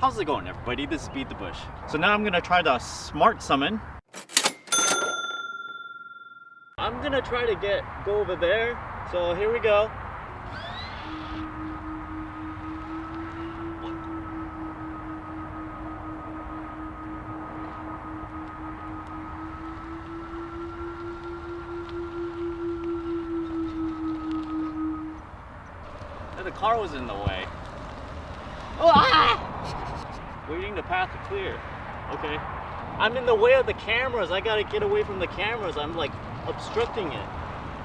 How's it going everybody? This is Beat the Bush. So now I'm gonna try the smart summon. I'm gonna try to get go over there. So here we go. The car was in the way. Waiting the path to clear. Okay. I'm in the way of the cameras. I gotta get away from the cameras. I'm like obstructing it.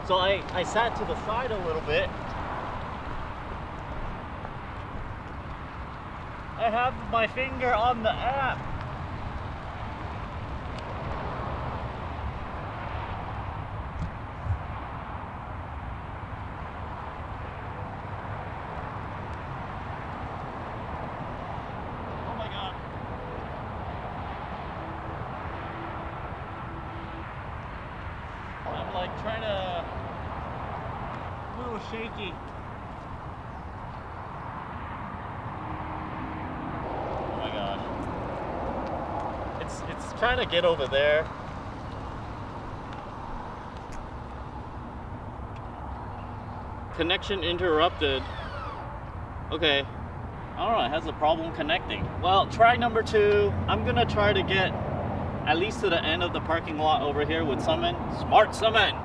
So I, I sat to the side a little bit. I have my finger on the app. Oh my god. I'm like trying to a little shaky. Oh my gosh. It's it's trying to get over there. Connection interrupted. Okay. I don't know, it has a problem connecting. Well, try number two. I'm gonna try to get at least to the end of the parking lot over here with Summon. Smart Summon!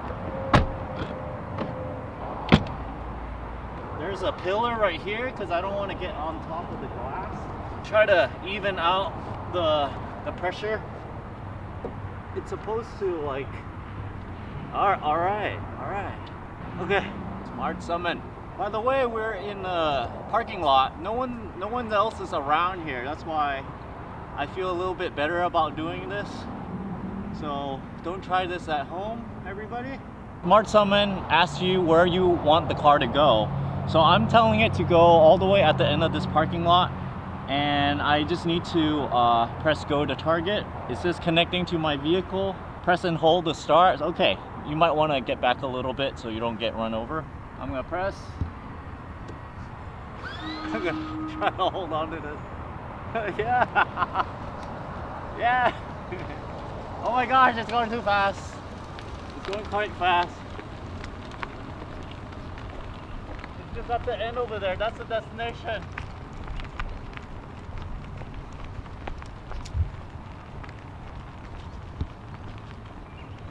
There's a pillar right here because I don't want to get on top of the glass. Try to even out the, the pressure. It's supposed to like, all, all right, all right. Okay, Smart Summon. By the way, we're in a parking lot. No one, no one else is around here. That's why I feel a little bit better about doing this. So don't try this at home, everybody. Smart Summon asks you where you want the car to go. So I'm telling it to go all the way at the end of this parking lot and I just need to uh, press go to target. It says connecting to my vehicle. Press and hold to start. Okay, you might want to get back a little bit so you don't get run over. I'm gonna press. I'm gonna try to hold on to this. yeah. yeah. oh my gosh, it's going too fast. It's going quite fast. It's just at the end over there. That's the destination.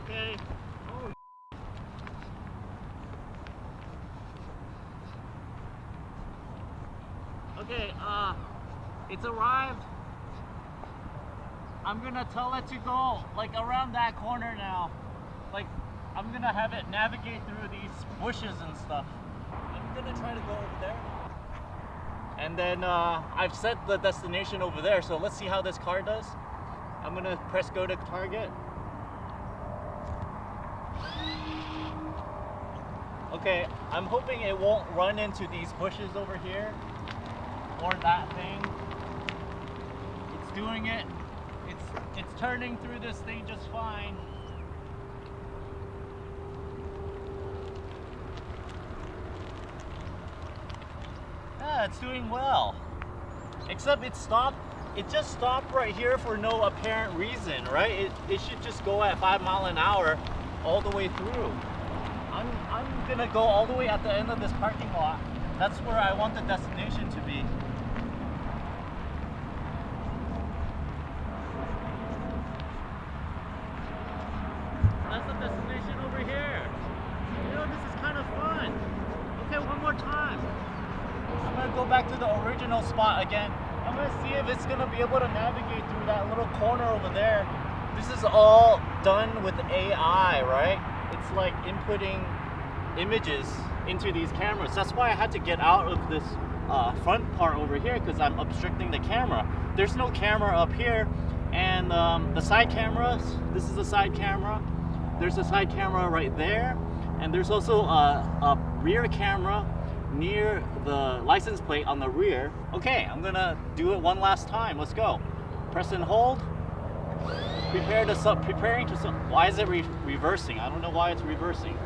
Okay. Oh. Okay, uh, it's arrived. I'm gonna tell it to go like around that corner now. Like, I'm gonna have it navigate through these bushes and stuff. I'm gonna try to go over there. And then uh, I've set the destination over there, so let's see how this car does. I'm gonna press go to target. Okay, I'm hoping it won't run into these bushes over here or that thing. It's doing it. It's it's turning through this thing just fine. Yeah, it's doing well. Except it stopped, it just stopped right here for no apparent reason, right? It, it should just go at five mile an hour all the way through. I'm, I'm gonna go all the way at the end of this parking lot. That's where I want the destination to be. That's the destination over here. You know, this is kind of fun. Okay, one more time. I'm gonna go back to the original spot again. I'm gonna see if it's gonna be able to navigate through that little corner over there. This is all done with AI, right? It's like inputting images into these cameras. That's why I had to get out of this uh, front part over here because I'm obstructing the camera. There's no camera up here and um, the side cameras, this is the side camera. There's a side camera right there and there's also a, a rear camera near the license plate on the rear. Okay, I'm gonna do it one last time. Let's go. Press and hold. Prepare to sub, preparing to sub. Why is it re reversing? I don't know why it's reversing.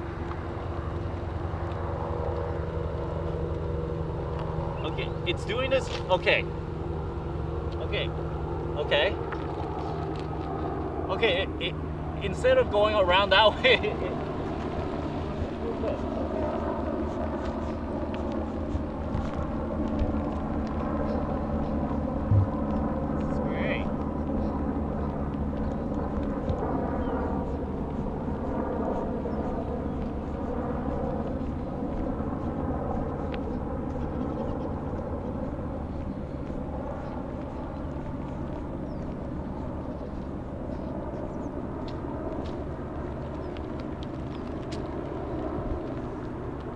Okay, it's doing this. Okay. Okay. Okay. Okay. It, it, instead of going around that way. It, This is great.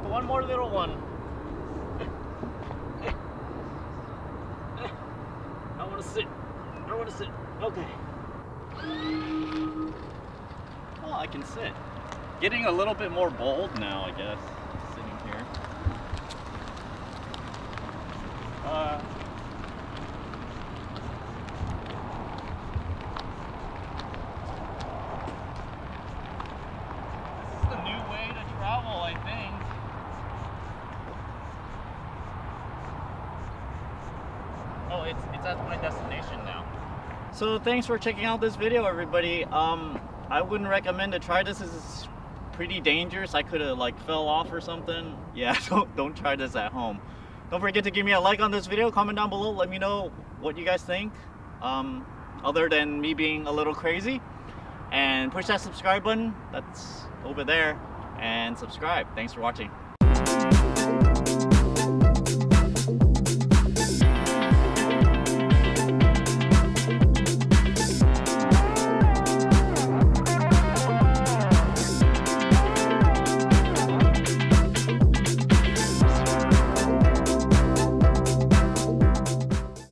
One more little one. I want to sit. I want to sit. Okay. Well, I can sit. Getting a little bit more bold now, I guess. Sitting here. Uh, this is the new way to travel, I think. It's it's at my destination now. So thanks for checking out this video, everybody. Um, I wouldn't recommend to try this. Is pretty dangerous. I could have like fell off or something. Yeah, don't don't try this at home. Don't forget to give me a like on this video. Comment down below. Let me know what you guys think. Um, other than me being a little crazy, and push that subscribe button. That's over there, and subscribe. Thanks for watching.